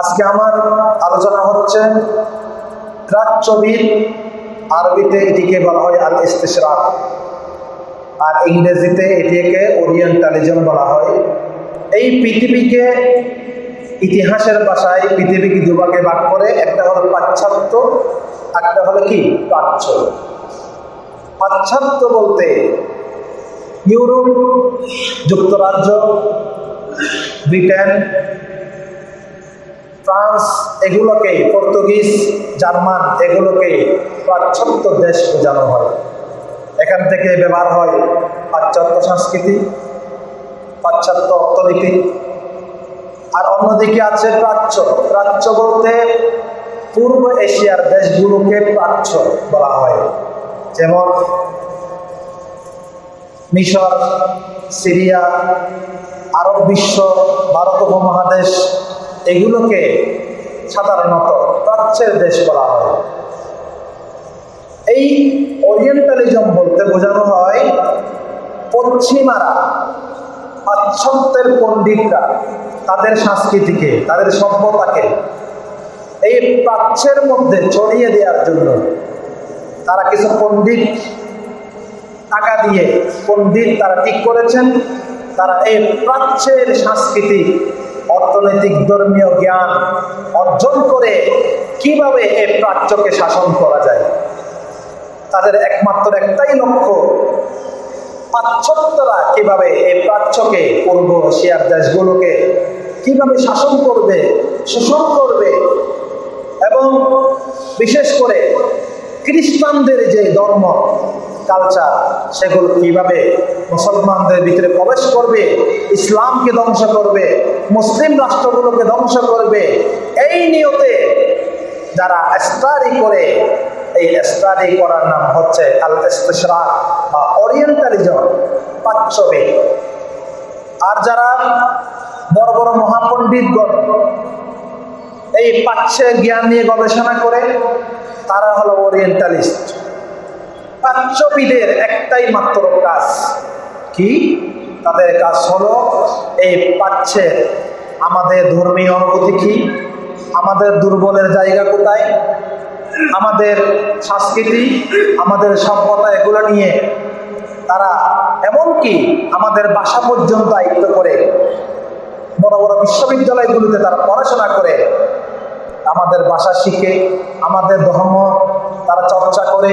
আজকে আমার আলোচনা হচ্ছে প্রাচ্যবিদ আরবিতে এটিকে বলা হয় আল ইস্তেশরাক আর ইংরেজিতে এটিকে ওরিয়েন্টালিজম বলা হয়। এই পৃথিবীকে ইতিহাসের ভাষায় পৃথিবীকে দুভাগে ভাগ করে একটা হলো পাশ্চাত্য, একটা হলো কি? প্রাচ্য। পাশ্চাত্য বলতে ইউরোপ, যুক্তরাজ্য, ব্রিটেন ফ্রান্স এগুলোকে, পর্তুগিজ, জার্মান এগুলোকে পাশ্চাত্য দেশ বোঝানো হয়। এখান থেকে ব্যবহার হয় পাশ্চাত্য সংস্কৃতি, পাশ্চাত্য অর্থনীতি। আর অন্যদিকে আছে প্রাচ্য। প্রাচ্য বলতে পূর্ব এশিয়ার দেশগুলোকে প্রাচ্য বলা হয়। যেমন মিশর, সিরিয়া, আরব বিশ্ব, ভারত উপমহাদেশ এগুলোকে সাধারণত প্রাচ্যের দেশ বলা হয়। এই ওরিয়েন্টালিজম বলতে বোঝানো হয় পশ্চিমারা, পাশ্চাত্যের পণ্ডিতরা তাদের সংস্কৃতিকে, তাদের সভ্যতাকে এই প্রাচ্যের মধ্যে ছড়িয়ে দেওয়ার জন্য তারা কিছু পণ্ডিত টাকা দিয়ে, পণ্ডিত তারা ঠিক করেছেন, তারা এই প্রাচ্যের সাংস্কৃতিক অর্থনৈতিক ধর্মীয় জ্ঞান অর্জন করে কীভাবে এ প্রাচ্যকে শাসন করা যায়? তাদের একমাত্র একটাই লক্ষ্য, পাশ্চাত্যরা কীভাবে এই প্রাচ্যকে, পূর্ব এশিয়ার দেশগুলোকে কীভাবে শাসন করবে, শোষণ করবে এবং বিশেষ করে খ্রিস্টানদের যে ধর্ম কালচার সেগুলো কীভাবে মুসলমানদের ভিতরে প্রবেশ করবে, ইসলামকে ধ্বংস করবে, মুসলিম রাষ্ট্রগুলোকে ধ্বংস করবে, এই নিয়তে যারা স্টাডি করে, এই স্টাডি করার নাম হচ্ছে আল ইস্তেশরাক বা ওরিয়েন্টালিজম পাচ্ছবে আর যারা বড় বড় মহাপণ্ডিতগণ, এই পাচ্যে জ্ঞান নিয়ে গবেষণা করে, তারা হলো ওরিয়েন্টালিস্ট প্রাচ্যবিদের একটাই মাত্র কাজ। কি? তাদের কাজ হলো, এই পাচ্যের আমাদের ধর্মীয় অনুভূতি কি? আমাদের দুর্বলের জায়গা কোথায়? আমাদের সংস্কৃতি, আমাদের সভ্যতা এগুলো নিয়ে তারা এমনকি আমাদের বাসা পর্যন্ত আয়ত্ত করে, বড় বড় বিশ্ববিদ্যালয়গুলোতে তারা পড়াশোনা করে, আমাদের ভাষা শিখে, আমাদের ধর্ম তারা চর্চা করে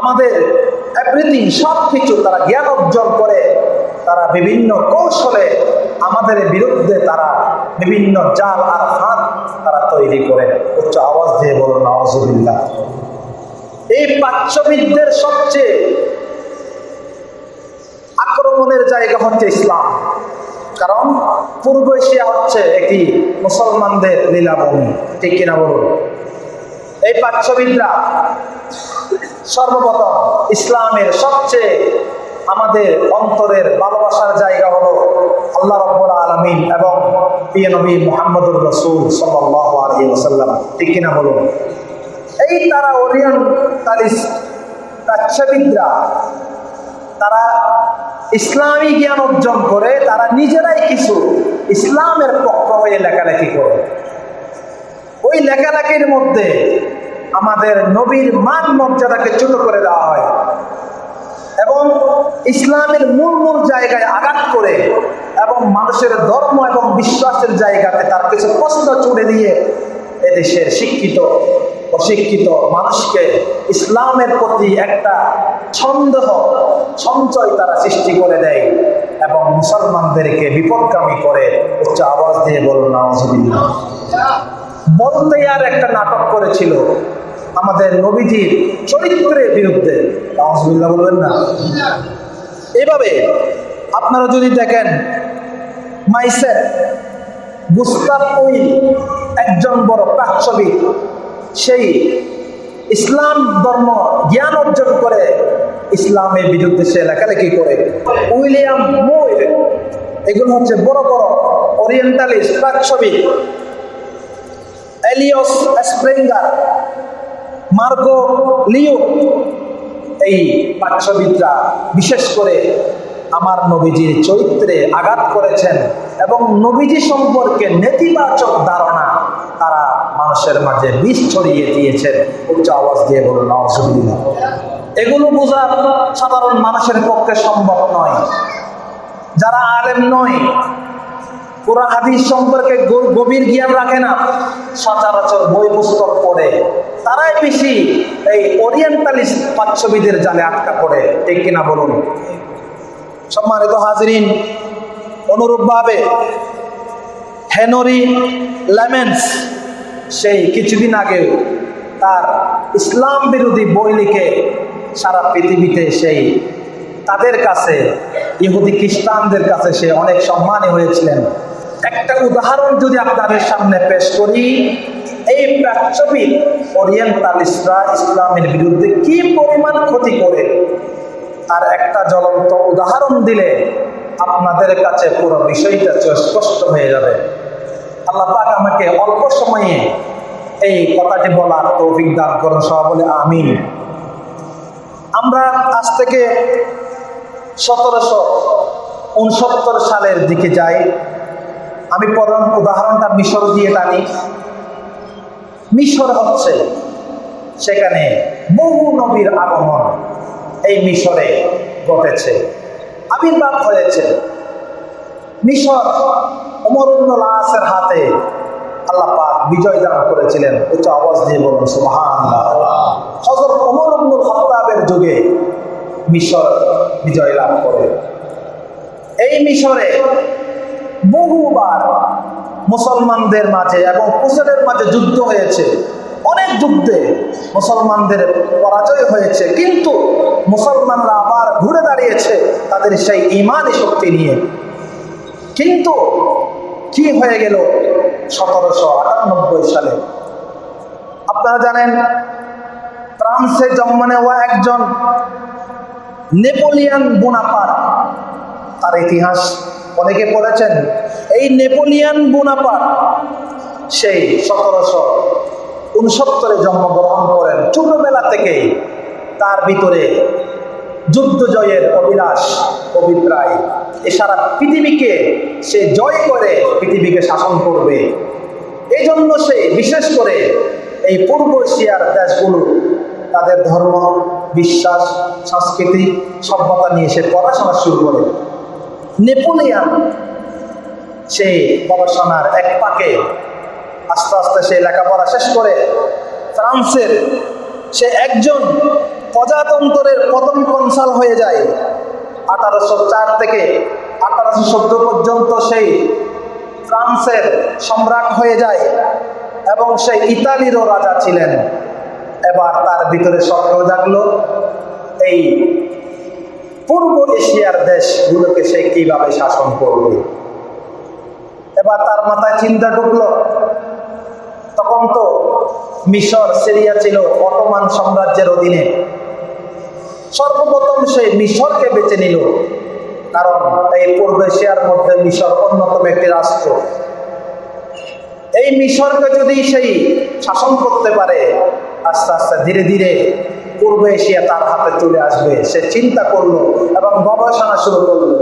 আমাদের এভরিথিং সব কিছু তারা জ্ঞান অর্জন করে, তারা বিভিন্ন কৌশলে আমাদের বিরুদ্ধে তারা বিভিন্ন জাল আর ফাঁদ তারা তৈরি করে। উচ্চ আওয়াজ দিয়ে বলুন নওয়াজুবিল্লাহ এই প্রাচ্যবিদদের সবচেয়ে আক্রমণের জায়গা হচ্ছে ইসলাম। কারণ পূর্ব এশিয়া হচ্ছে একটি মুসলমানদের লীলাভূমি। ঠিক কিনা বলুন? এই প্রাচ্যবিদরা সর্বপ্রথম ইসলামের সবচেয়ে আমাদের অন্তরের ভালোবাসার জায়গা হলো আল্লাহ রব্বুল আলমিন এবং প্রিয় নবী মোহাম্মদুর রসুল ওসাল্লাম ঠিক কিনা বলুন? এই তারা ওরিয়েন্টালিস্ট প্রাচ্যবিদরা তারা ইসলামী জ্ঞান অর্জন করে, তারা নিজেরাই কিছু ইসলামের পক্ষ হয়ে লেখালেখি করে। ওই লেখালেখির মধ্যে আমাদের নবীর মান মর্যাদাকে ছোট করে দেওয়া হয়। এবং ইসলামের মূল মূল জায়গায় আঘাত করে এবং মানুষের ধর্ম এবং বিশ্বাসের জায়গাতে তার কিছু প্রশ্ন ছুড়ে দিয়ে এদেশের শিক্ষিত, অশিক্ষিত মানুষকে ইসলামের প্রতি একটা সন্দেহ সঞ্চয় তারা সৃষ্টি করে দেয় এবং মুসলমানদেরকে বিপদগামী করে। উচ্চ আওয়াজ দিয়ে বলুন নওয়াজুবিল্লাহ বলতে আর একটা নাটক করেছিল আমাদের নবীজির চরিত্রের বিরুদ্ধে। বলবেন না। এভাবে আপনারা যদি দেখেন, মাইসের গুস্তাব উইল একজন বড় প্রাচ্যবিদ সেই ইসলাম ধর্ম জ্ঞান অর্জন করে ইসলামের বিরুদ্ধে সে লেখালেখি করে। উইলিয়াম মুইর এগুলো হচ্ছে বড় বড় ওরিয়েন্টালিস্ট প্রাচ্যবিদ এলিয়স স্প্রিঙ্গার মার্গো লিও। এই প্রাচ্যবিদরা বিশেষ করে আমার নবীজির চরিত্রে আঘাত করেছেন এবং নবীজি সম্পর্কে নেতিবাচক ধারণা তারা মানুষের মাঝে বিষ ছড়িয়ে দিয়েছেন। উচ্চ আওয়াজ দিয়ে বলুন অসুবিধা এগুলো বোঝা সাধারণ মানুষের পক্ষে সম্ভব নয়। যারা আলেম নয়, কোরআন, হাদিস সম্পর্কে গভীর জ্ঞান রাখে না। সচরাচর বই পুস্তক পড়ে তারাই বেশি এই ওরিয়েন্টালিস্ট পাচ্ছবিদের জালে আটকা পড়ে, ঠিক কিনা বলুন? সম্মানিত হাজরিন, অনুরূপভাবে হেনরি লেমেন্স সেই কিছুদিন আগে তার ইসলাম বিরোধী বই লিখে সারা পৃথিবীতে সেই তাদের কাছে, ইহুদি খ্রিস্টানদের কাছে সে অনেক সম্মানী হয়েছিলেন। একটা উদাহরণ যদি আপনাদের সামনে পেশ করি এই প্রাচ্যবিদ ওরিয়েন্টালিস্টরা ইসলামের বিরুদ্ধে কি পরিমাণ ক্ষতি করে? আর একটা জ্বলন্ত উদাহরণ দিলে আপনাদের কাছে পুরো বিষয়টা স্পষ্ট হয়ে যাবে। আল্লাহ পাক আমাকে অল্প সময়ে এই কথাটি বলার তৌফিক দান করুন সব বলে আমিন। আমরা আজ থেকে সতেরোশো উনসত্তর সালের দিকে যাই। আমি প্রধান উদাহরণটা মিশর দিয়ে টানি। মিশর হচ্ছে সেখানে বহু নবীর আগমন এই মিশরে ঘটেছে। আবির্ভাব হয়েছে। মিশর অমরুল্লাহ আসের হাতে আল্লাহ পাক বিজয় দান করেছিলেন। উচ্চ আওয়াজ দিয়ে বলুন, সুবহানাল্লাহ। হযরত ওমর ইবনুল খাত্তাবের যুগে মিশর বিজয় লাভ করে। এই মিশরে বহুবার মুসলমানদের মাঝে এবং কুসেলের মাঝে যুদ্ধ হয়েছে। অনেক যুদ্ধে মুসলমানদের পরাজয় হয়েছে, কিন্তু মুসলমানরা আবার ঘুরে দাঁড়িয়েছে তাদের সেই ইমানি শক্তি নিয়ে। কিন্তু কি হয়ে গেল সতেরোশো আটানব্বই সালে? আপনারা জানেন, ফ্রান্সে জন্ম নেওয়া একজন নেপোলিয়ান বোনাপার তার ইতিহাস অনেকে পড়েছেন। এই নেপোলিয়ান বোনাপার সেই সতেরোশো উনসত্তরে জন্মগ্রহণ করেন। ছোটবেলা থেকেই তার ভিতরে যুদ্ধ জয়ের অভিলাষ, অভিপ্রায়। এ সারা পৃথিবীকে সে জয় করে পৃথিবীকে শাসন করবে। এই জন্য সে বিশেষ করে এই পূর্ব এশিয়ার দেশগুলো তাদের ধর্ম, বিশ্বাস, সংস্কৃতি, সভ্যতা নিয়ে সে পড়াশোনা শুরু করে। নেপোলিয়ান সে গবেষণার এক পাকে আস্তে আস্তে সে লেখাপড়া শেষ করে ফ্রান্সের সে একজন প্রজাতন্ত্রের প্রথম কনসাল হয়ে যায়। আঠারোশো চার থেকে আঠারোশো চোদ্দ পর্যন্ত সেই ফ্রান্সের সম্রাট হয়ে যায় এবং সেই ইতালিরও রাজা ছিলেন। এবার তার ভিতরে স্বপ্ন জাগলো, এই পূর্ব এশিয়ার দেশগুলোকে সে কীভাবে শাসন করবে? এবার তার মাথায় চিন্তা ঢুকলো। তখন তো মিশর, সিরিয়া ছিল অটোমান সাম্রাজ্যের অধীনে। সর্বপ্রথম সে মিশরকে বেছে নিল। কারণ এই পূর্ব এশিয়ার মধ্যে মিশর অন্যতম একটি রাষ্ট্র। এই মিশরকে যদি সেই শাসন করতে পারে, আস্তে আস্তে ধীরে ধীরে পূর্ব এশিয়া তার হাতে চলে আসবে। সে চিন্তা করল এবং গবেষণা শুরু করল।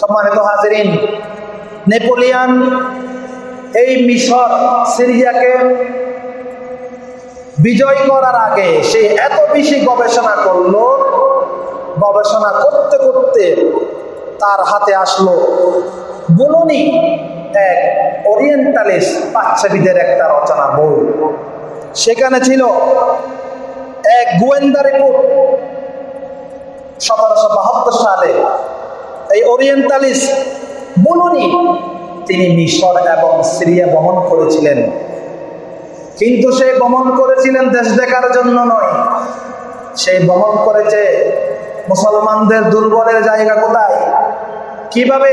সম্মানিত হাজরিন নেপোলিয়ান এই মিশর সিরিয়াকে বিজয় করার আগে সে এত বেশি গবেষণা করল, গবেষণা করতে করতে তার হাতে আসলো বুলনি এক ওরিয়েন্টালিস্ট পাচ্ছাবিদের একটা রচনা বই। সেখানে ছিল এক গোয়েন্দা রিপোর্ট। সতেরোশো বাহাত্তর সালে এই ওরিয়েন্টালিস্ট বুলনি তিনি মিশর এবং সিরিয়া ভ্রমণ করেছিলেন। কিন্তু সে ভ্রমণ করেছিলেন দেশ দেখার জন্য নয়। সে ভ্রমণ করেছে মুসলমানদের দুর্বলের জায়গা কোথায়? কীভাবে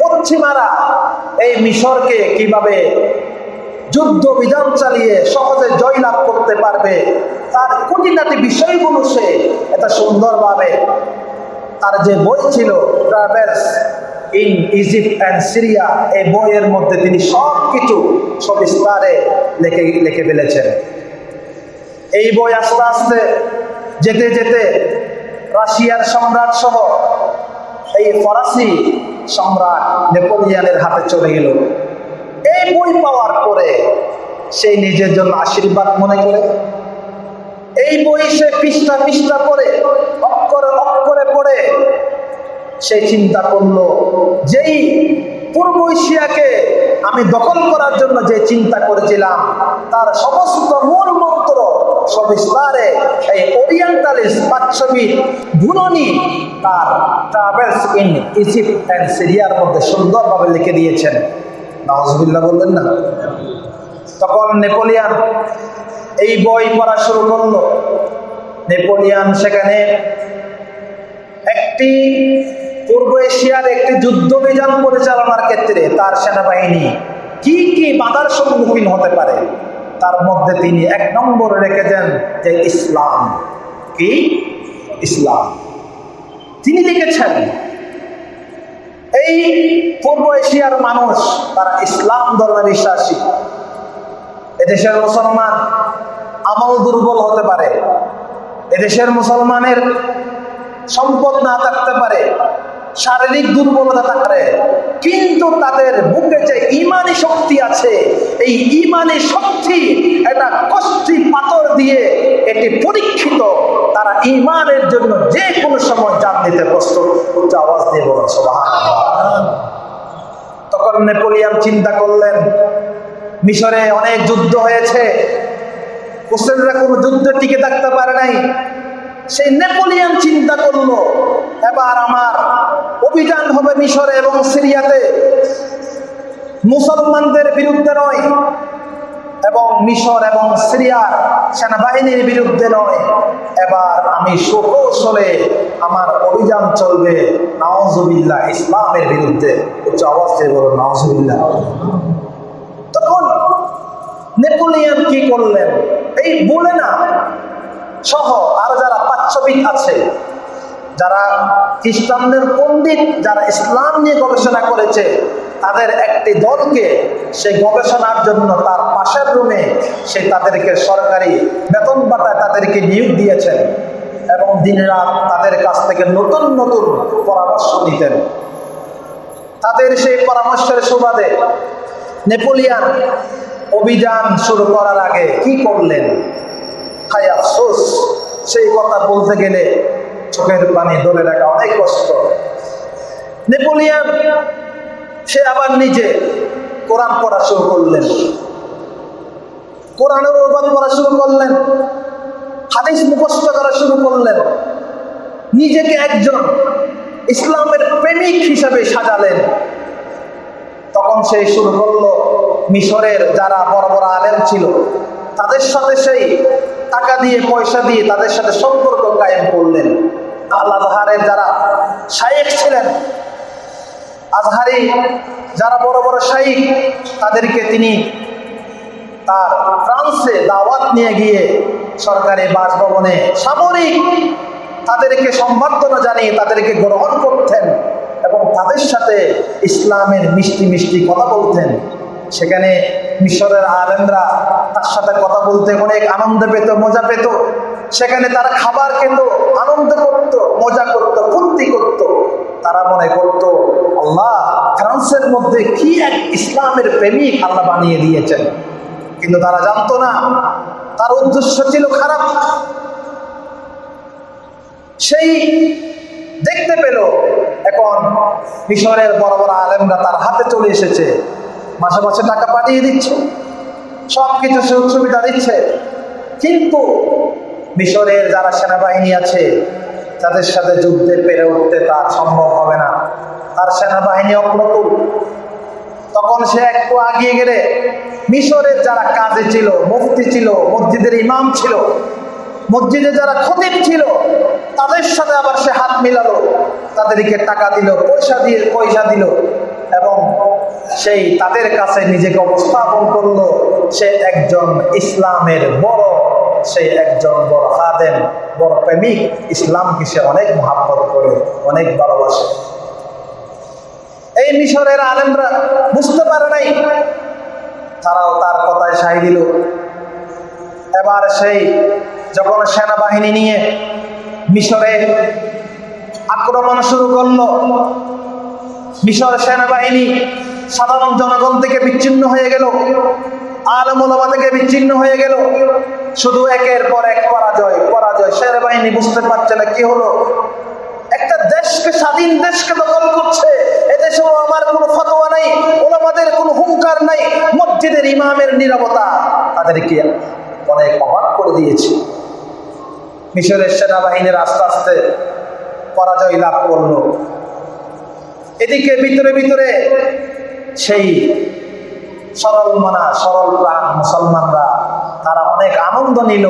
পশ্চিমারা এই মিশরকে কীভাবে যুদ্ধ বিধান চালিয়ে সহজে জয়লাভ করতে পারবে, তার খুঁটিনাটি বিষয়গুলো সে এটা সুন্দরভাবে তার যে বই ছিল travels in Egypt and Syria, এই বইয়ের মধ্যে তিনি সব কিছু সবিস্তারে লেখে, লিখে ফেলেছেন। এই বই আস্তে আস্তে যেতে যেতে রাশিয়ার সম্রাট সহ এই ফরাসি সম্রাট নেপোলিয়ানের হাতে চলে গেল। এই বই পাওয়ার পরে সেই নিজের জন্য আশীর্বাদ মনে করে এই বই সে পৃষ্ঠা পৃষ্ঠা পড়ে অক্ষরে অক্ষরে পড়ে, সে চিন্তা করল, যেই পূর্ব এশিয়াকে আমি দখল করার জন্য যে চিন্তা করেছিলাম, তার সমস্ত মূল মন্ত্র সবিস্তারে এই ওরিয়েন্টালিস্ট বাচ্চবি ভুননি তার ট্রাভেলস ইন ইজিপ্ট অ্যান্ড সিরিয়ার মধ্যে সুন্দরভাবে লিখে দিয়েছেন। নওয়াজবিল্লাহ বললেন না। তখন নেপোলিয়ান এই বই পড়া শুরু করল। নেপোলিয়ান সেখানে একটি পূর্ব এশিয়ার একটি যুদ্ধ অভিযান পরিচালনার ক্ষেত্রে তার সেনাবাহিনী কি কি বাধার সম্মুখীন হতে পারে, তার মধ্যে তিনি এক নম্বরে রেখেছেন যে ইসলাম। কি? ইসলাম। তিনি লিখেছেন, এই পূর্ব এশিয়ার মানুষ, তারা ইসলাম ধর্মে বিশ্বাসী। এদেশের মুসলমান আমল দুর্বল হতে পারে। এদেশের মুসলমানের সম্পদ না থাকতে পারে, শারীরিক দুর্বলতা থাকতে কিন্তু তাদের বুকে যে ইমানি শক্তি আছে, এই ইমানি শক্তি এটা কষ্টি পাথর দিয়ে এটি পরীক্ষিত। তারা ইমানের জন্য যে কোনো সময় জান দিতে প্রস্তুত। উচ্চ আওয়াজ দিয়ে বলো সুবহানাল্লাহ। তখন নেপোলিয়ান চিন্তা করলেন মিশরে অনেক যুদ্ধ হয়েছে। হোসেনরা কোনো যুদ্ধে টিকে থাকতে পারে নাই। সেই নেপোলিয়ান চিন্তা করল, এবার আমার অভিযান হবে মিশরে এবং সিরিয়াতে। মুসলমানদের বিরুদ্ধে নয় এবং মিশর এবং সিরিয়ার সেনাবাহিনীর বিরুদ্ধে নয়। এবার আমি সুকৌশলে আমার অভিযান চলবে। নওয়াজুবিল্লাহ ইসলামের বিরুদ্ধে। উচ্চ দিয়ে বলো নওয়াজুবিল্লাহ তখন নেপোলিয়ান কি করলেন? এই বলে না। সহ আর যারা পাচ্ছবিক আছে, যারা খ্রিস্টানদের পণ্ডিত, যারা ইসলাম নিয়ে গবেষণা করেছে, তাদের একটি দলকে সেই গবেষণার জন্য তার পাশের রুমে সে তাদেরকে সরকারি বেতন বাটায় তাদেরকে নিয়োগ দিয়েছেন এবং দিন রাত তাদের কাছ থেকে নতুন নতুন পরামর্শ নিতেন। তাদের সেই পরামর্শের সুবাদে নেপোলিয়ান অভিযান শুরু করার আগে কি করলেন? হাই আফসোস, সেই কথা বলতে গেলে চোখের পানি ধরে রাখা অনেক কষ্ট। নেপোলিয়ান, সে আবার নিজে কোরআন পড়া শুরু করলেন। কোরআনের অনুবাদ পড়া শুরু করলেন। হাদিস মুখস্থ করা শুরু করলেন। নিজেকে একজন ইসলামের প্রেমিক হিসাবে সাজালেন। তখন সেই শুরু করল মিশরের যারা বড় বড় আলেম ছিল, তাদের সাথে সেই টাকা দিয়ে, পয়সা দিয়ে তাদের সাথে সম্পর্ক কায়েম করলেন। আল আজহারের যারা শাইক ছিলেন, আজহারি যারা বড় বড় শাইক তাদেরকে তিনি তার ফ্রান্সে দাওয়াত নিয়ে গিয়ে সরকারি বাসভবনে সামরিক তাদেরকে সম্বর্ধনা জানিয়ে তাদেরকে গ্রহণ করতেন। এবং তাদের সাথে ইসলামের মিষ্টি মিষ্টি কথা বলতেন। সেখানে মিশরের আলেমরা তার সাথে কথা বলতে অনেক আনন্দ পেত, মজা পেত। সেখানে তারা খাবার খেত, আনন্দ করত, মজা করত, ফুর্তি করত। তারা মনে করত, আল্লাহ, ফ্রান্সের মধ্যে কি এক ইসলামের প্রেমিক আল্লাহ বানিয়ে দিয়েছেন? কিন্তু তারা জানতো না, তার উদ্দেশ্য ছিল খারাপ। সেই দেখতে পেল এখন মিশরের বড় বড় আলেমরা তার হাতে চলে এসেছে। মাসে মাসে টাকা পাঠিয়ে দিচ্ছে। সব কিছু সুযোগ সুবিধা দিচ্ছে। কিন্তু মিশরের যারা সেনাবাহিনী আছে, তাদের সাথে যুদ্ধে পেরে উঠতে তার সম্ভব হবে না। তার সেনাবাহিনী অপ্রতুল। তখন সে একটু আগিয়ে গেলে মিশরের যারা কাজে ছিল, মুফতি ছিল, মসজিদের ইমাম ছিল মসজিদে যারা খতিব ছিল, তাদের সাথে আবার সে হাত মিলালো, তাদেরকে টাকা দিল, পয়সা দিয়ে পয়সা দিল এবং সেই তাদের কাছে নিজেকে উপস্থাপন করল, সে একজন ইসলামের বড়, সে একজন বড় হাদেন বড় প্রেমিক, ইসলামকে সে অনেক মহাব্বত করে, অনেক ভালোবাসে। এই মিশরের আলেমরা বুঝতে পারে নাই, তারাও তার কথায় সাই দিল। এবার সেই যখন সেনাবাহিনী নিয়ে মিশরে আক্রমণ শুরু করল, মিশর সেনাবাহিনী সাধারণ জনগণ থেকে বিচ্ছিন্ন হয়ে গেল আলমোলামা থেকে বিচ্ছিন্ন হয়ে গেল। শুধু একের পর এক পরাজয় পরাজয়। সেনাবাহিনী বুঝতে পারছে না কি হলো। একটা দেশকে, স্বাধীন দেশকে দখল করছে। এদেশে আমার কোনো ফতোয়া নাই ওলামাদের কোনো হুঙ্কার নাই। মসজিদের ইমামের নিরাপত্তা তাদেরকে অনেক অবাক করে দিয়েছে। মিশরের সেনাবাহিনীর আস্তে আস্তে পরাজয় লাভ করল। এদিকে ভিতরে ভিতরে সেই সরল মানা, সরল প্রাণ মুসলমানরা, তারা অনেক আনন্দ নিল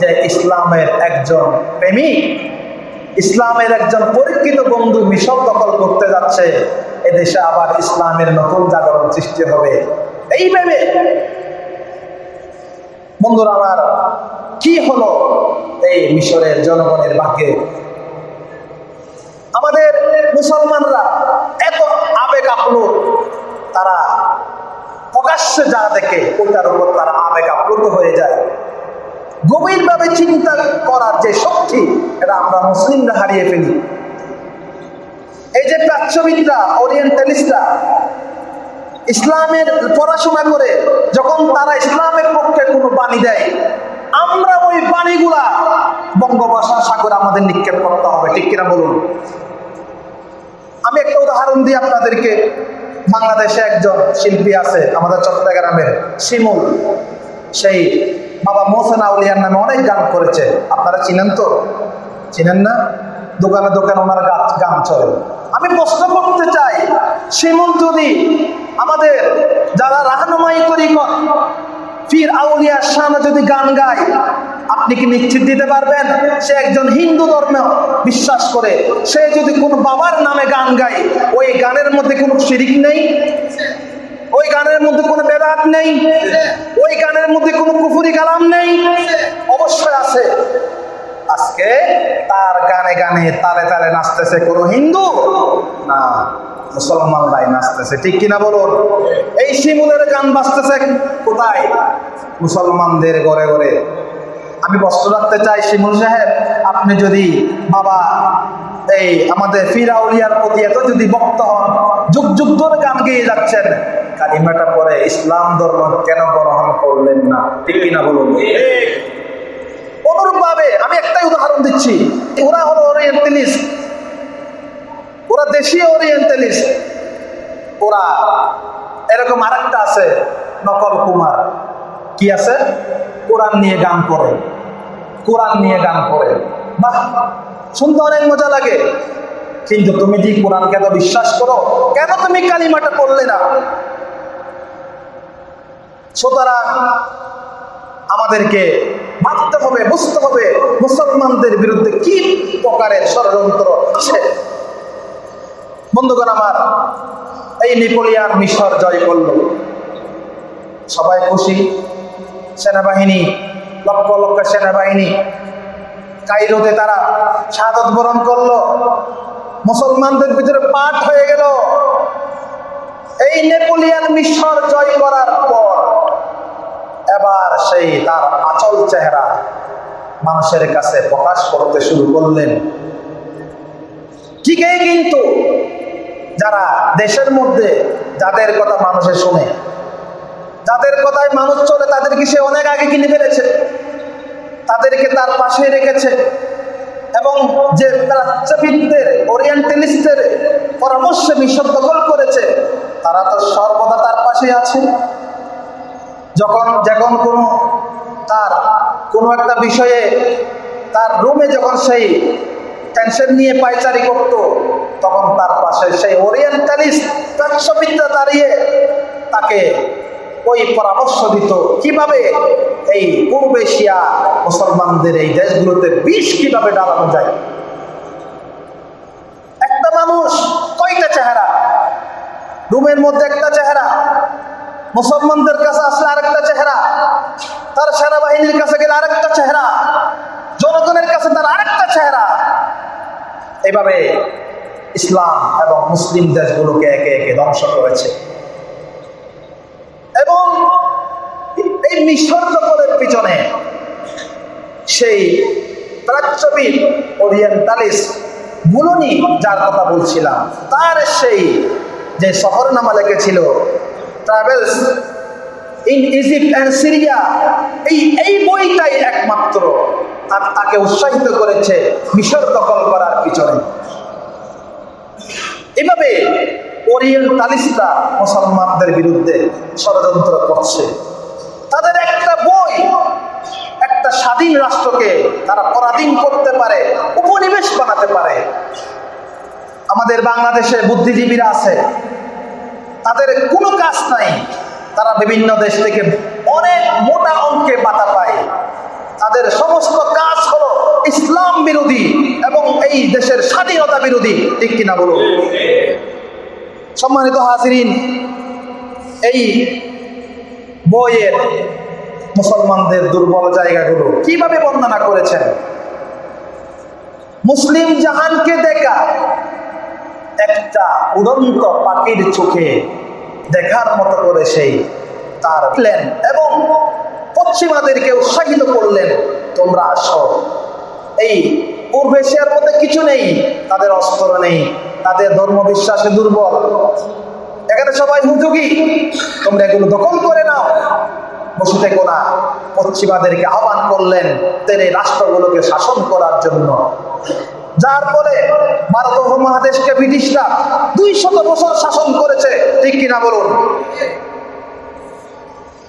যে ইসলামের একজন প্রেমিক, ইসলামের একজন পরীক্ষিত বন্ধু মিশর দখল করতে যাচ্ছে, এদেশে আবার ইসলামের নতুন জাগরণ সৃষ্টি হবে। এই ভেবে বন্ধুরা আমার, কি হলো এই মিশরের জনগণের ভাগ্যে? আমাদের মুসলমানরা এত আবেগ আপ্লুত, তারা প্রকাশ্যে যা দেখে ওটার উপর তারা আবেগ আপ্লুত হয়ে যায়। গভীরভাবে চিন্তা করার যে শক্তি, এটা আমরা মুসলিমরা হারিয়ে ফেলি। এই যে প্রাচ্যবিদরা, ওরিয়েন্টালিস্টরা ইসলামের পড়াশোনা করে যখন তারা ইসলামের পক্ষে কোনো বাণী দেয়, আমরা ওই বাণীগুলা বঙ্গভাষা, সাগর আমাদের নিক্ষেপ করতে হবে, ঠিক কিনা বলুন? আমি একটা উদাহরণ দিই আপনাদেরকে। বাংলাদেশে একজন শিল্পী আছে, আমাদের চট্টগ্রামের শিমুল। সেই বাবা মোহসেন আউলিয়ার নামে অনেক গান করেছে। আপনারা চিনেন তো? চিনেন না? দোকানে দোকানে ওনার গান চলে। আমি প্রশ্ন করতে চাই শিমুল যদি আমাদের যারা রাহনুমাই তরিকত, ফির আউলিয়ার সামনে যদি গান গায়, আপনি কি নিশ্চিত দিতে পারবেন? সে একজন হিন্দু ধর্ম বিশ্বাস করে, সে যদি কোনো বাবার নামে গান গায়, ওই গানের মধ্যে কোনো শিরিক নেই? ওই গানের মধ্যে কোনো বেদাত নেই? ওই গানের মধ্যে কোনো কুফুরি কালাম নেই? অবশ্যই আছে। আজকে তার গানে গানে তালে তালে নাচতেছে কোনো হিন্দু? না, মুসলমানরাই নাচতেছে। ঠিক কিনা বলুন? এই শিমুলের গান বাজতেছে কোথায়? মুসলমানদের ঘরে ঘরে। আমি বস্ত্র রাখতে চাই শিমুল সাহেব, আপনি যদি বাবা, এই আমাদের ফিরাউলিয়ার প্রতি এত যদি বক্ত হন, যুগ যুগ ধরে গান গেয়ে যাচ্ছেন, কালিমাটা পরে ইসলাম ধর্ম কেন গ্রহণ করলেন না? ঠিক কিনা বলুন? অনুরূপ ভাবে আমি একটাই উদাহরণ দিচ্ছি। ওরা হলো ওরিয়েন্টালিস্ট ওরা দেশীয় ওরিয়েন্টালিস্ট ওরা এরকম আরেকটা আছে, নকল কুমার। কি আছে? কোরআন নিয়ে গান করে। কোরআন নিয়ে গান করে। বাহ, শুনতে অনেক মজা লাগে। কিন্তু তুমি যে কোরআনকে তো বিশ্বাস করো, কেন তুমি কালিমাটা করলে না? সুতরাং আমাদেরকে ভাবতে হবে, বুঝতে হবে মুসলমানদের বিরুদ্ধে কি প্রকারের ষড়যন্ত্র আছে। বন্ধুগণ আমার, এই নেপোলিয়ান মিশর জয় করল। সবাই খুশি? সেনাবাহিনী, লক্ষ লক্ষ সেনাবাহিনী, কাইরোতে তারা শাহাদত বরণ করল। মুসলমানদের ভিতরে পাঠ হয়ে গেল। এই নেপোলিয়ান মিশর জয় করার পর সেই তার আচল চেহারা মানুষের কাছে প্রকাশ করতে শুরু করলেন। ঠিকই কিন্তু যারা দেশের মধ্যে যাদের কথা মানুষে শুনে, যাদের কথায় মানুষ চলে, তাদেরকে সে অনেক আগে কিনে ফেলেছে। তাদেরকে তার পাশে রেখেছে এবং যে প্রাচ্যবিদদের ওরিয়েন্টালিস্টদের পরামর্শে মিশর দখল করেছে, তারা তো সর্বদা তার পাশে আছে। যখন যখন কোনো তার কোনো একটা বিষয়ে তার রুমে যখন সেই টেনশন নিয়ে পাইচারি করত, তখন তার পাশে সেই ওরিয়েন্টালিস্ট প্রাচ্যবিদ্যা দাঁড়িয়ে তাকে ওই পরামর্শ দিত, কীভাবে এই পূর্ব এশিয়া মুসলমানদের এই দেশগুলোতে বিষ কীভাবে ডালানো যায়? একটা মানুষ কয়টা চেহারা? রুমের মধ্যে একটা চেহারা মুসলমানদের কাছে আসলে আরেকটা চেহারা। তার সেনাবাহিনীর কাছে গেলে আরেকটা চেহারা। জনগণের কাছে তার আরেকটা চেহারা। এভাবে ইসলাম এবং মুসলিম দেশগুলোকে একে একে ধ্বংস করেছে। এবং এই মিশর পিছনে সেই প্রাচ্যবিদ ওরিয়েন্টালিস্ট বুলনি যার কথা বলছিলাম, তার সেই যে সফরনামা লিখেছিল travels in Egypt and Syria এই এই বইটাই একমাত্র তাকে উৎসাহিত করেছে মিশর দখল করার পিছনে। এভাবে ওরিয়েন্টালিস্টরা মুসলমানদের বিরুদ্ধে ষড়যন্ত্র করছে। তাদের একটা বই, একটা স্বাধীন রাষ্ট্রকে তারা পরাধীন করতে পারে, উপনিবেশ বানাতে পারে। আমাদের বাংলাদেশে বুদ্ধিজীবীরা আছে তাদের কোনো কাজ নাই। তারা বিভিন্ন দেশ থেকে অনেক মোটা অঙ্কে বাতা পায়। তাদের সমস্ত কাজ হলো ইসলাম বিরোধী এবং এই দেশের স্বাধীনতা বিরোধী। ঠিক কিনা বলুন? সম্মানিত হাজিরিন, এই বইয়ের মুসলমানদের দুর্বল জায়গাগুলো কীভাবে বর্ণনা করেছেন? মুসলিম জাহানকে দেখা একটা উড়ন্ত পাখির চোখে দেখার মতো করে সেই তার প্ল্যান এবং পশ্চিমাদেরকে উৎসাহিত করলেন, তোমরা আসো। এই পূর্ব এশিয়ার মধ্যে কিছু নেই, তাদের অস্ত্র নেই, তাদের ধর্ম বিশ্বাসে দুর্বল। এখানে সবাই হুজুগি, তোমরা এগুলো দখল করে নাও। বসে থেকো না পশ্চিমাদেরকে আহ্বান করলেন, তেরে রাষ্ট্রগুলোকে শাসন করার জন্য। যার ফলে ভারত উপমহাদেশকে ব্রিটিশরা দুই শত বছর শাসন করেছে, ঠিক কিনা বলুন?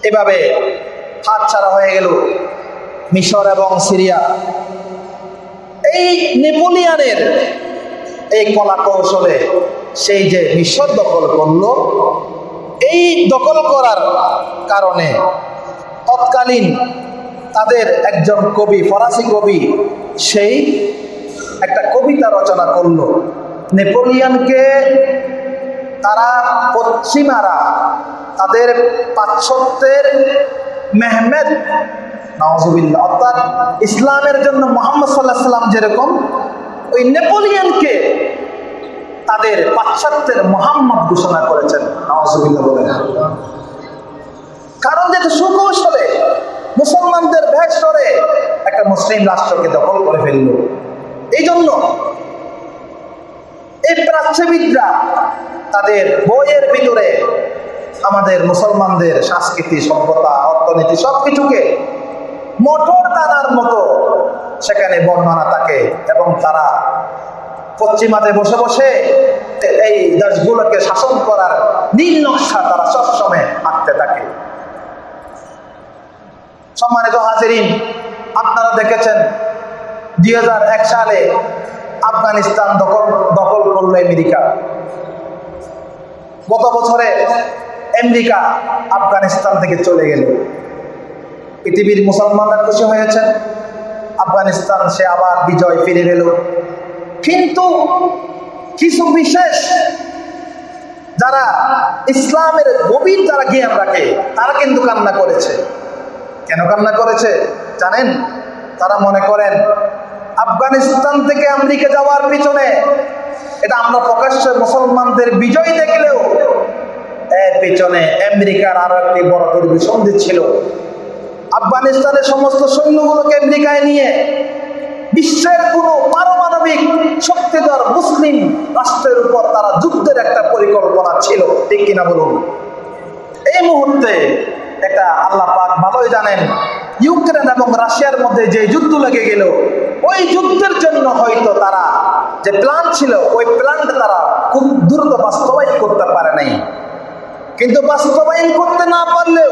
এভাবে হাত ছাড়া হয়ে গেল মিশর এবং সিরিয়া। এই নেপোলিয়ানের এই কলা কৌশলে সেই যে মিশর দখল করল, এই দখল করার কারণে তৎকালীন তাদের একজন কবি, ফরাসি কবি, সেই একটা কবিতা রচনা করল। নেপোলিয়ানকে তারা পশ্চিমারা, তাদের পাশ্চাত্যের মেহমেদ নওয়াজুবিল্লাহ অর্থাৎ ইসলামের জন্য মোহাম্মদ সাল্লাহ সাল্লাম যেরকম, ওই নেপোলিয়ানকে তাদের পাশ্চাত্যের মোহাম্মদ ঘোষণা করেছেন। নওয়াজুবিল্লাহ বলেন, কারণ যেহেতু সুকৌশলে মুসলমানদের ভেষ করে একটা মুসলিম রাষ্ট্রকে দখল করে ফেলল। এই জন্য এই প্রাচ্যবিদরা তাদের বইয়ের ভিতরে আমাদের মুসলমানদের সংস্কৃতি সভ্যতা, অর্থনীতি সবকিছুকে মোটর দানার মতো সেখানে বর্ণনা থাকে এবং তারা পশ্চিমাতে বসে বসে এই দেশগুলোকে শাসন করার নীল নকশা তারা সবসময় আঁকতে থাকে। সম্মানিত হাজিরিন, আপনারা দেখেছেন দুই হাজার এক সালে আফগানিস্তান দখল দখল করল আমেরিকা। গত বছরে আমেরিকা আফগানিস্তান থেকে চলে গেল। পৃথিবীর মুসলমানরা খুশি হয়েছেন আফগানিস্তান সে আবার বিজয় ফিরে গেল কিন্তু কিছু বিশেষ যারা ইসলামের গভীর যারা জ্ঞান রাখে, তারা কিন্তু কান্না করেছে। কেন কান্না করেছে? জানেন? তারা মনে করেন আফগানিস্তান থেকে আমেরিকা যাওয়ার পিছনে, এটা আমরা প্রকাশ্যে মুসলমানদের বিজয় দেখলেও এর পিছনে আমেরিকার আরও একটি বড় দুর্বিসন্ধি ছিল। আফগানিস্তানের সমস্ত সৈন্যগুলোকে আমেরিকায় নিয়ে বিশ্বের কোনো পারমাণবিক শক্তিধর মুসলিম রাষ্ট্রের উপর তারা যুদ্ধের একটা পরিকল্পনা ছিল, ঠিক কিনা বলুন? এই মুহূর্তে এটা আল্লাহ পাক ভালোই জানেন ইউক্রেন এবং রাশিয়ার মধ্যে যে যুদ্ধ লেগে গেল ওই যুদ্ধের জন্য হয়তো তারা যে প্ল্যান ছিল ওই প্ল্যানটা তারা খুব দ্রুত বাস্তবায়ন করতে পারে নাই। কিন্তু বাস্তবায়ন করতে না পারলেও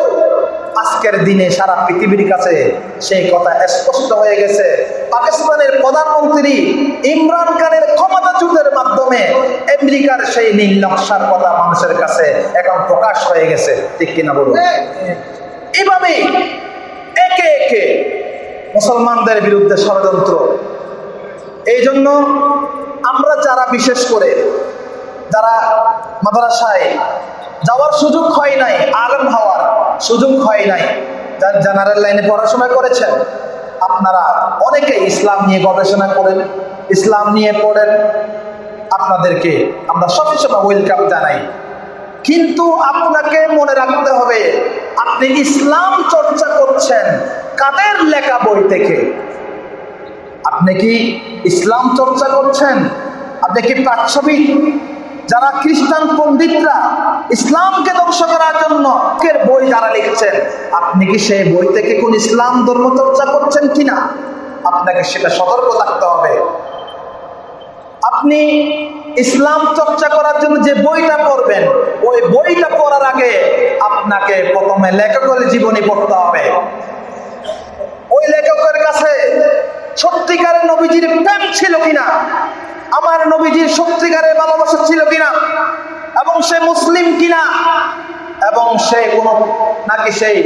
আজকের দিনে সারা পৃথিবীর কাছে সেই কথা স্পষ্ট হয়ে গেছে। পাকিস্তানের প্রধানমন্ত্রী ইমরান খানের ক্ষমতা যুদ্ধের মাধ্যমে আমেরিকার সেই নীল নকশার কথা মানুষের কাছে এখন প্রকাশ হয়ে গেছে। ঠিক কিনা বলুন? এভাবে একে একে মুসলমানদের বিরুদ্ধে ষড়যন্ত্র। এই জন্য আমরা যারা বিশেষ করে যারা মাদ্রাসায় যাওয়ার সুযোগ হয় নাই, আলম হওয়ার সুযোগ হয় নাই, যার জেনারেল লাইনে পড়াশোনা করেছেন, আপনারা অনেকেই ইসলাম নিয়ে গবেষণা করেন, ইসলাম নিয়ে পড়েন, আপনাদেরকে আমরা সবসময় ওয়েলকাম জানাই। কিন্তু আপনাকে মনে রাখতে হবে, আপনি ইসলাম চর্চা করছেন কাদের লেখা বই থেকে? আপনি কি ইসলাম চর্চা করছেন? আপনি কি প্রাচ্ছবিক? যারা খ্রিস্টান পণ্ডিতরা ইসলামকে ধ্বংস করার জন্য বই যারা লিখছেন, আপনি কি সেই বই থেকে কোন ইসলাম ধর্ম চর্চা করছেন কিনা? আপনাকে সেটা সতর্ক থাকতে হবে। আপনি ইসলাম চর্চা করার জন্য যে বইটা পড়বেন, ওই বইটা পড়ার আগে আপনাকে প্রথমে লেখকের জীবনী পড়তে হবে। ওই লেখকের কাছে সত্যিকারের নবীজির প্রেম ছিল কিনা, আমার নবীজির সত্যিকারের ভালোবাসা ছিল কিনা, এবং সে মুসলিম কিনা, এবং সে কোন, নাকি সেই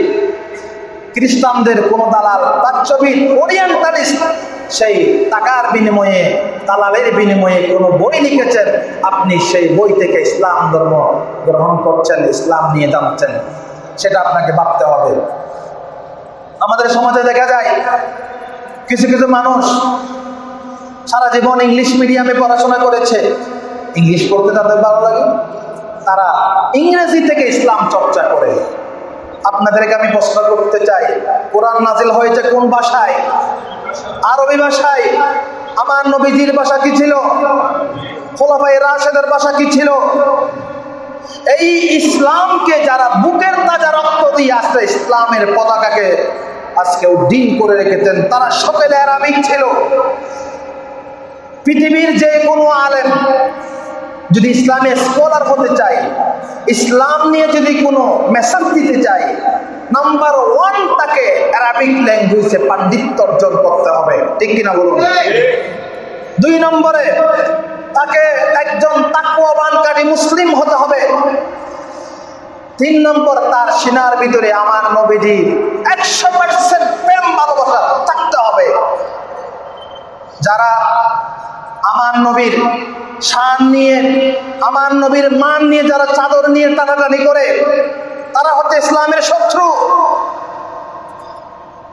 খ্রিস্টানদের কোন দালাল বাচ্চবিদ ওরিয়েন্টালিস্ট সেই টাকার বিনিময়ে, দালালের বিনিময়ে কোন বই লিখেছেন। আপনি সেই বই থেকে ইসলাম ধর্ম গ্রহণ করছেন, ইসলাম নিয়ে জানছেন। সেটা আপনাকে ভাবতে হবে। আমাদের সমাজে দেখা যায়, কিছু কিছু মানুষ সারা জীবন ইংলিশ মিডিয়ামে পড়াশোনা করেছে। ইংলিশ পড়তে তাদের ভালো লাগে। তারা ইংরেজি থেকে ইসলাম চর্চা করে। আপনাদেরকে আমি প্রশ্ন করতে চাই, কোরআন নাজিল হয়েছে কোন ভাষায়? আরবি ভাষায় আমার নবীজির ভাষা কি ছিল? খোলাফাই রাশেদের ভাষা কি ছিল? এই ইসলামকে যারা বুকের তাজা রক্ত দিয়ে আসছে ইসলামের পতাকাকে আজকে উড্ডীন করে রেখেছেন, তারা সকলে আরামিক ছিল। পৃথিবীর যে কোনো আলেম যদি ইসলামে স্কলার হতে চাই ইসলাম নিয়ে যদি কোনো মেসেজ দিতে চাই নাম্বার ওয়ান তাকে অ্যারাবিক ল্যাঙ্গুয়েজে পাণ্ডিত্য অর্জন করতে হবে। ঠিক কিনা বলুন? দুই নম্বরে তাকে একজন তাকুয়াবানকারী মুসলিম হতে হবে। তিন নম্বর তার সিনার ভিতরে আমার নবীজি একশো পার্সেন্ট প্রেম ভালোবাসা থাকতে হবে। যারা আমার নবীর শান নিয়ে, আমার নবীর মান নিয়ে, যারা চাদর নিয়ে টানাটানি করে তারা হচ্ছে ইসলামের শত্রু।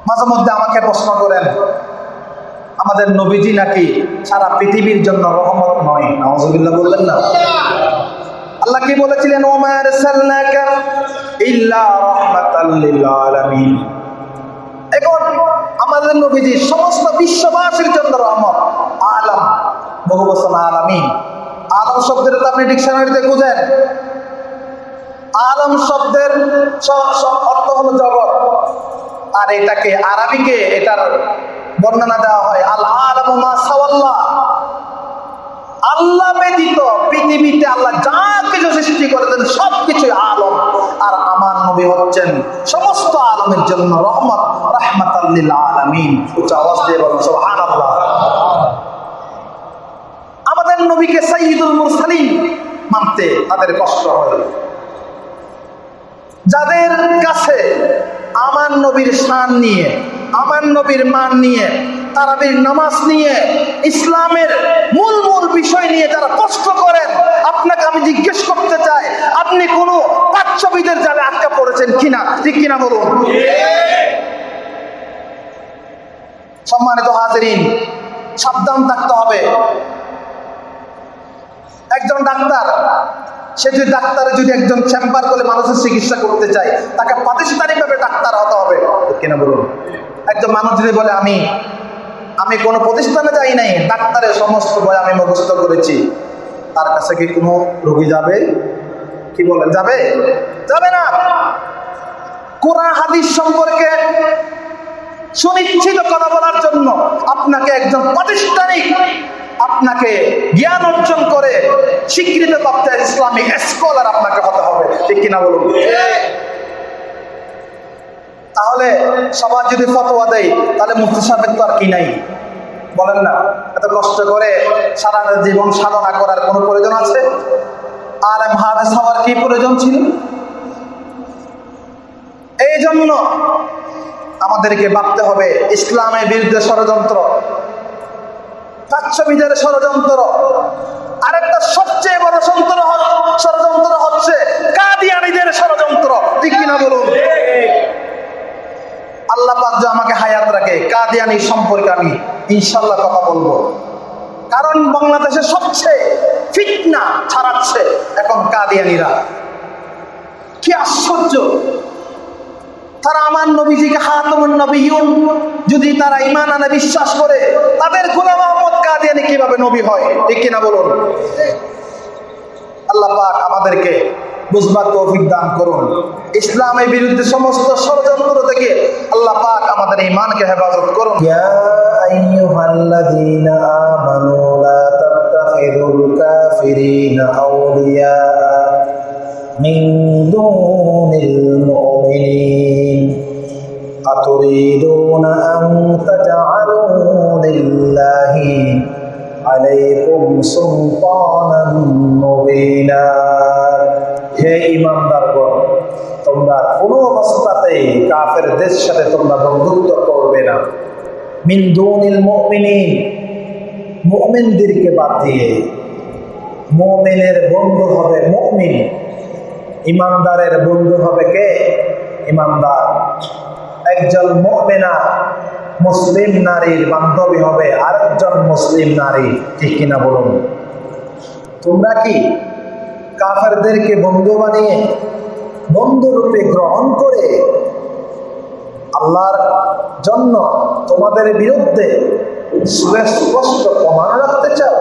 মাঝে মধ্যে আমাকে প্রশ্ন করেন, আমাদের নবীজি নাকি সারা পৃথিবীর জন্য রহমত নয়? নওয়াজুবিল্লাহ বললেন, না। আল্লাহ কি বলেছিলেন? ওমার সাল্লাকা ইল্লা রাহমাতাল লিল আলামিন। এখন আমাদের নবীজি সমস্ত বিশ্ববাসীর জন্য রহমত। আলম, বহু বছর আলামিন। আলম শব্দের তো আপনি ডিকশনারিতে খুঁজেন। আলম শব্দের অর্থ হলো জগৎ। আর এটাকে আরবিকে এটার বর্ণনা দেওয়া হয়, আল আলম সাওয়াল্লাহ। আল্লাহ ব্যতীত পৃথিবীতে আল্লাহ যা কিছু সৃষ্টি করেছেন সব কিছুই আলম। আর আমার নবী হচ্ছেন সমস্ত আলমের জন্য রহমত রাহমাত আমাদের নবীকে সাইয়্যিদুল মুরসালিন মানতে তাদের কষ্ট হয়। যাদের কাছে আমার নবীর শান নিয়ে, আমার নবীর মান নিয়ে, তারাবির নামাজ নিয়ে, ইসলামের মূল মূল বিষয় নিয়ে যারা কষ্ট করেন, আপনাকে আমি জিজ্ঞেস করতে চাই, আপনি কোনো পাচ্ছবিদের জালে আটকা পড়েছেন কিনা? ঠিক কিনা বলুন? সম্মানিত হাজরিন, সাবধান থাকতে হবে। একজন ডাক্তার, সে যদি ডাক্তারে যদি একজন চেম্বার করে মানুষের চিকিৎসা করতে চায়, তাকে প্রাতিষ্ঠানিক ভাবে ডাক্তার হতে হবে। কিনা বলুন? একজন মানুষ যদি বলে, আমি আমি কোনো প্রতিষ্ঠানে যাই নাই, ডাক্তারের সমস্ত বই আমি মুখস্থ করেছি। তার কাছে কি কোনো রোগী যাবে? কি বলেন, যাবে? যাবে না। কোরআন হাদিস সম্পর্কে সুনিশ্চিত কথা বলার জন্য আপনাকে একজন প্রাতিষ্ঠানিক আপনাকে জ্ঞান অর্জন করে স্বীকৃত প্রাপ্ত ইসলামিক স্কলার আপনাকে হতে হবে। ঠিক কিনা বলুন? তাহলে সবার যদি ফতোয়া দেয়, তাহলে মুফতি সাহেবের তো আর কি নাই। বলেন না, এত কষ্ট করে সারা জীবন সাধনা করার কোনো প্রয়োজন আছে? আর এম হওয়ার কি প্রয়োজন ছিল? এই জন্য আমাদেরকে ভাবতে হবে, ইসলামের বিরুদ্ধে ষড়যন্ত্র। প্রাচ্যবিদের ষড়যন্ত্র। আরেকটা সবচেয়ে বড় সন্ত্র হ- ষড়যন্ত্র হচ্ছে কাদিয়ানিদের ষড়যন্ত্র। ঠিক কিনা বলুন? আল্লাহ পাক আমাকে হায়াত রাখে কাদিয়ানি সম্পর্কে আমি ইনশাল্লাহ কথা বলব। কারণ বাংলাদেশে সবচেয়ে ফিটনা ছাড়াচ্ছে এখন কাদিয়ানিরা। কি আশ্চর্য! তারা আমার নবীজিকে হাতমুন নবীন যদি তারা ইমান আনে, বিশ্বাস করে, তাদের গোলাম কাদিয়ানি কীভাবে নবী হয়? ঠিক কিনা বলুন? আল্লাহ পাক আমাদেরকে বুঝবার তৌফিক দান করুন। ইসলামের বিরুদ্ধে সমস্ত ষড়যন্ত্র থেকে আল্লাহ পাক আমাদের ইমানকে হেফাজত করুন। ইয়া আইয়ুহাল্লাযীনা আমানু লা তাত্তাখিযুল কাফিরিনা আউলিয়া মিন দুনিল মুমিনিন أتريدون أن تجعلوا لله عليكم سلطانا مبينا হে ইমানদারগণ তোমরা কোনো অবস্থাতেই কাফেরদের সাথে তোমরা বন্ধুত্ব করবে না মিন দুনিল মুমিনিন মুমিনদেরকে বাদ দিয়ে মুমিনের বন্ধু হবে মুমিন ইমানদারের বন্ধু হবে কে? ইমানদার। একজন মুমিনা, মুসলিম নারীর বান্ধবী হবে আরেকজন মুসলিম নারী। ঠিক কিনা বলুন? তোমরা কি কাফেরদেরকে বন্ধু বানিয়ে, বন্ধু রূপে গ্রহণ করে আল্লাহর জন্য তোমাদের বিরুদ্ধে সুস্পষ্ট প্রমাণ রাখতে চাও?